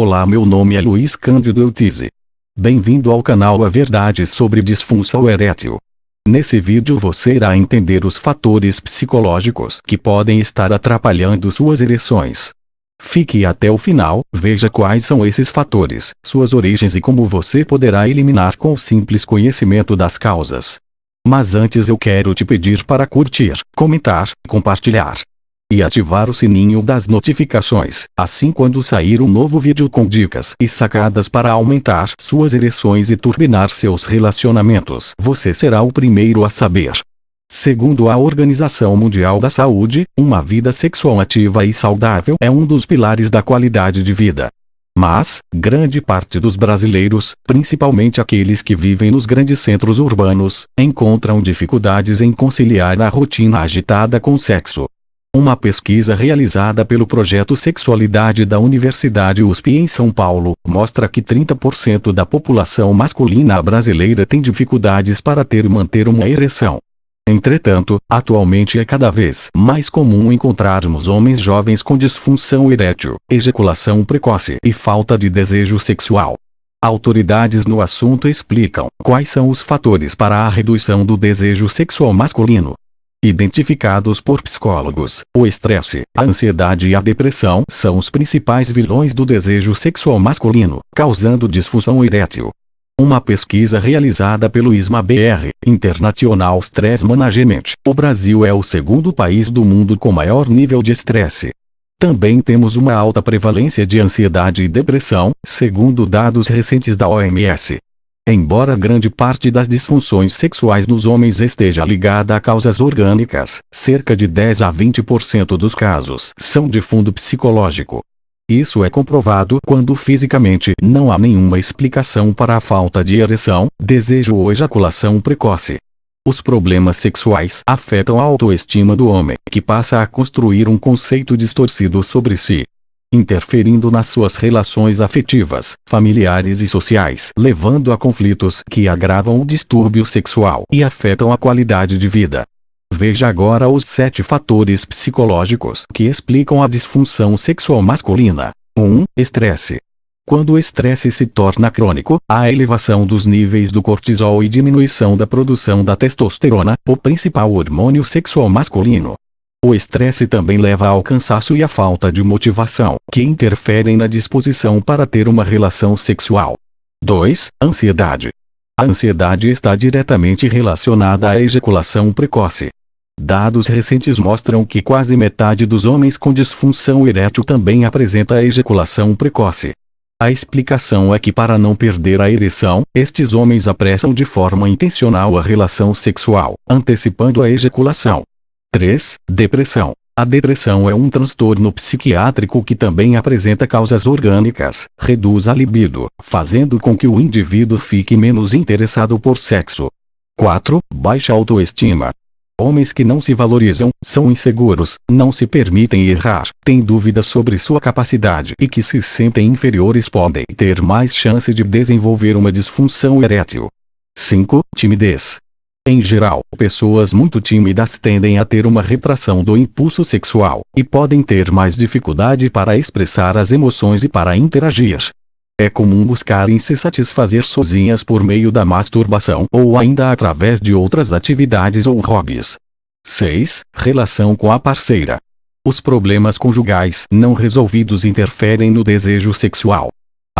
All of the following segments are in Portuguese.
Olá meu nome é Luiz Cândido Eutize. Bem-vindo ao canal A Verdade sobre Disfunção Erétil. Nesse vídeo você irá entender os fatores psicológicos que podem estar atrapalhando suas ereções. Fique até o final, veja quais são esses fatores, suas origens e como você poderá eliminar com o simples conhecimento das causas. Mas antes eu quero te pedir para curtir, comentar, compartilhar e ativar o sininho das notificações, assim quando sair um novo vídeo com dicas e sacadas para aumentar suas ereções e turbinar seus relacionamentos. Você será o primeiro a saber. Segundo a Organização Mundial da Saúde, uma vida sexual ativa e saudável é um dos pilares da qualidade de vida. Mas, grande parte dos brasileiros, principalmente aqueles que vivem nos grandes centros urbanos, encontram dificuldades em conciliar a rotina agitada com o sexo. Uma pesquisa realizada pelo Projeto Sexualidade da Universidade USP em São Paulo, mostra que 30% da população masculina brasileira tem dificuldades para ter e manter uma ereção. Entretanto, atualmente é cada vez mais comum encontrarmos homens jovens com disfunção erétil, ejaculação precoce e falta de desejo sexual. Autoridades no assunto explicam quais são os fatores para a redução do desejo sexual masculino. Identificados por psicólogos, o estresse, a ansiedade e a depressão são os principais vilões do desejo sexual masculino, causando disfunção erétil. Uma pesquisa realizada pelo ISMA-BR, International Stress Management, o Brasil é o segundo país do mundo com maior nível de estresse. Também temos uma alta prevalência de ansiedade e depressão, segundo dados recentes da OMS. Embora grande parte das disfunções sexuais nos homens esteja ligada a causas orgânicas, cerca de 10 a 20% dos casos são de fundo psicológico. Isso é comprovado quando fisicamente não há nenhuma explicação para a falta de ereção, desejo ou ejaculação precoce. Os problemas sexuais afetam a autoestima do homem, que passa a construir um conceito distorcido sobre si, interferindo nas suas relações afetivas, familiares e sociais, levando a conflitos que agravam o distúrbio sexual e afetam a qualidade de vida. Veja agora os sete fatores psicológicos que explicam a disfunção sexual masculina. 1. Estresse. Quando o estresse se torna crônico, há elevação dos níveis do cortisol e diminuição da produção da testosterona, o principal hormônio sexual masculino. O estresse também leva ao cansaço e à falta de motivação, que interferem na disposição para ter uma relação sexual. 2. Ansiedade. A ansiedade está diretamente relacionada à ejaculação precoce. Dados recentes mostram que quase metade dos homens com disfunção erétil também apresenta a ejaculação precoce. A explicação é que para não perder a ereção, estes homens apressam de forma intencional a relação sexual, antecipando a ejaculação. 3. Depressão. A depressão é um transtorno psiquiátrico que também apresenta causas orgânicas, reduz a libido, fazendo com que o indivíduo fique menos interessado por sexo. 4. Baixa autoestima. Homens que não se valorizam, são inseguros, não se permitem errar, têm dúvidas sobre sua capacidade e que se sentem inferiores podem ter mais chance de desenvolver uma disfunção erétil. 5. Timidez. Em geral, pessoas muito tímidas tendem a ter uma retração do impulso sexual, e podem ter mais dificuldade para expressar as emoções e para interagir. É comum buscarem se satisfazer sozinhas por meio da masturbação ou ainda através de outras atividades ou hobbies. 6. Relação com a parceira. Os problemas conjugais não resolvidos interferem no desejo sexual.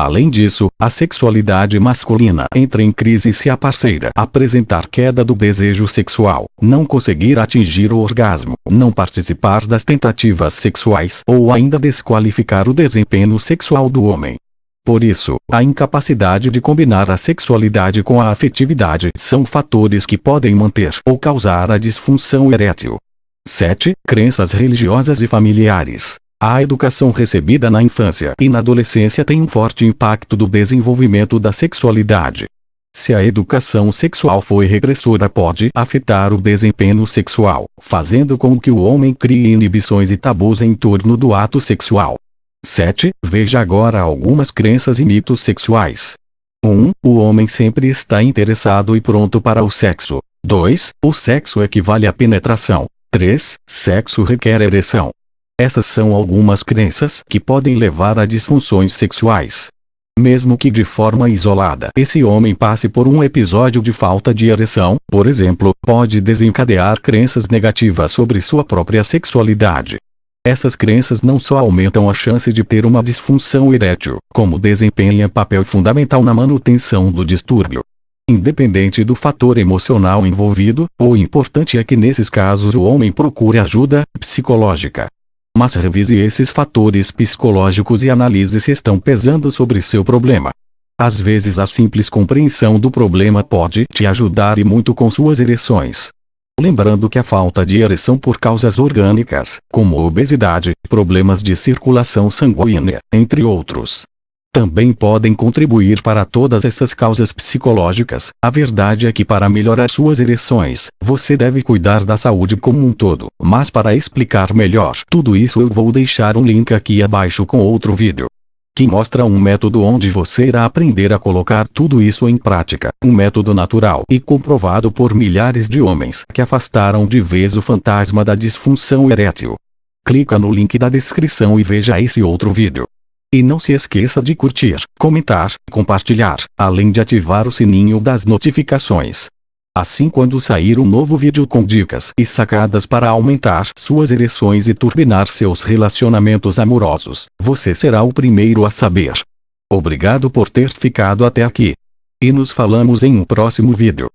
Além disso, a sexualidade masculina entra em crise se a parceira apresentar queda do desejo sexual, não conseguir atingir o orgasmo, não participar das tentativas sexuais ou ainda desqualificar o desempenho sexual do homem. Por isso, a incapacidade de combinar a sexualidade com a afetividade são fatores que podem manter ou causar a disfunção erétil. 7. Crenças religiosas e familiares. A educação recebida na infância e na adolescência tem um forte impacto do desenvolvimento da sexualidade. Se a educação sexual foi regressora pode afetar o desempenho sexual, fazendo com que o homem crie inibições e tabus em torno do ato sexual. 7. Veja agora algumas crenças e mitos sexuais. 1. O homem sempre está interessado e pronto para o sexo. 2. O sexo equivale à penetração. 3. Sexo requer ereção. Essas são algumas crenças que podem levar a disfunções sexuais. Mesmo que de forma isolada esse homem passe por um episódio de falta de ereção, por exemplo, pode desencadear crenças negativas sobre sua própria sexualidade. Essas crenças não só aumentam a chance de ter uma disfunção erétil, como desempenham papel fundamental na manutenção do distúrbio. Independente do fator emocional envolvido, o importante é que nesses casos o homem procure ajuda psicológica. Mas revise esses fatores psicológicos e analise se estão pesando sobre seu problema. Às vezes a simples compreensão do problema pode te ajudar e muito com suas ereções. Lembrando que a falta de ereção por causas orgânicas, como obesidade, problemas de circulação sanguínea, entre outros, também podem contribuir para todas essas causas psicológicas. A verdade é que para melhorar suas ereções, você deve cuidar da saúde como um todo. Mas para explicar melhor tudo isso eu vou deixar um link aqui abaixo com outro vídeo que mostra um método onde você irá aprender a colocar tudo isso em prática. Um método natural e comprovado por milhares de homens que afastaram de vez o fantasma da disfunção erétil. Clica no link da descrição e veja esse outro vídeo. E não se esqueça de curtir, comentar, compartilhar, além de ativar o sininho das notificações. Assim quando sair um novo vídeo com dicas e sacadas para aumentar suas ereções e turbinar seus relacionamentos amorosos, você será o primeiro a saber. Obrigado por ter ficado até aqui. E nos falamos em um próximo vídeo.